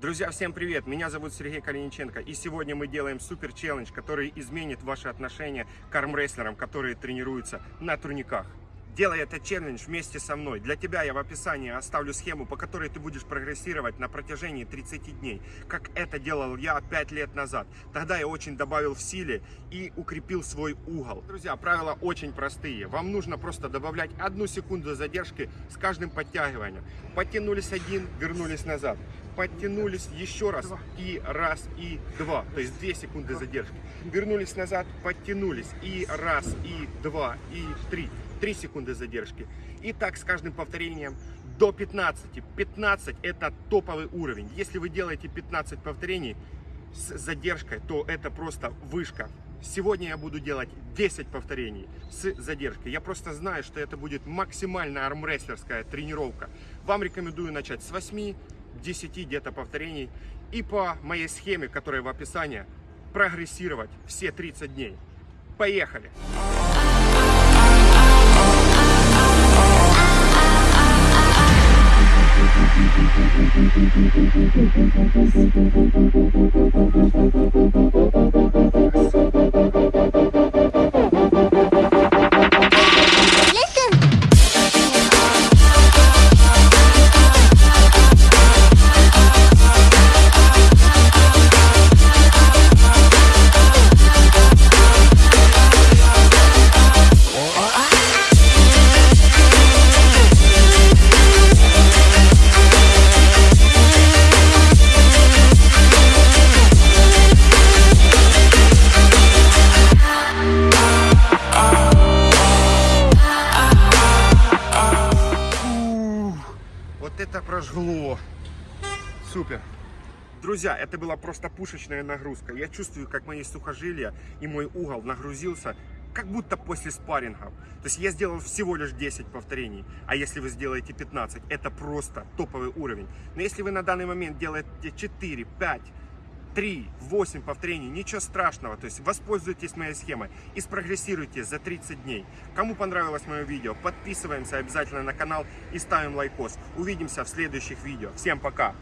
Друзья, всем привет! Меня зовут Сергей Калиниченко, и сегодня мы делаем супер челлендж, который изменит ваши отношения к армрестлерам, которые тренируются на турниках. Делай этот челлендж вместе со мной. Для тебя я в описании оставлю схему, по которой ты будешь прогрессировать на протяжении 30 дней, как это делал я 5 лет назад. Тогда я очень добавил в силе и укрепил свой угол. Друзья, правила очень простые. Вам нужно просто добавлять одну секунду задержки с каждым подтягиванием. Подтянулись один, вернулись назад подтянулись еще раз и раз и два, то есть 2 секунды задержки. Вернулись назад, подтянулись и раз и два и три, 3 секунды задержки. И так с каждым повторением до 15. 15 это топовый уровень. Если вы делаете 15 повторений с задержкой, то это просто вышка. Сегодня я буду делать 10 повторений с задержкой. Я просто знаю, что это будет максимально армрестлерская тренировка. Вам рекомендую начать с 8 10 где-то повторений и по моей схеме, которая в описании, прогрессировать все 30 дней. Поехали! Вот это прожгло. Супер. Друзья, это была просто пушечная нагрузка. Я чувствую, как мои сухожилия и мой угол нагрузился, как будто после спаррингов. То есть я сделал всего лишь 10 повторений, а если вы сделаете 15, это просто топовый уровень. Но если вы на данный момент делаете 4, 5, 3, 8 повторений, ничего страшного. То есть воспользуйтесь моей схемой и спрогрессируйте за 30 дней. Кому понравилось мое видео, подписываемся обязательно на канал и ставим лайкос. Увидимся в следующих видео. Всем пока!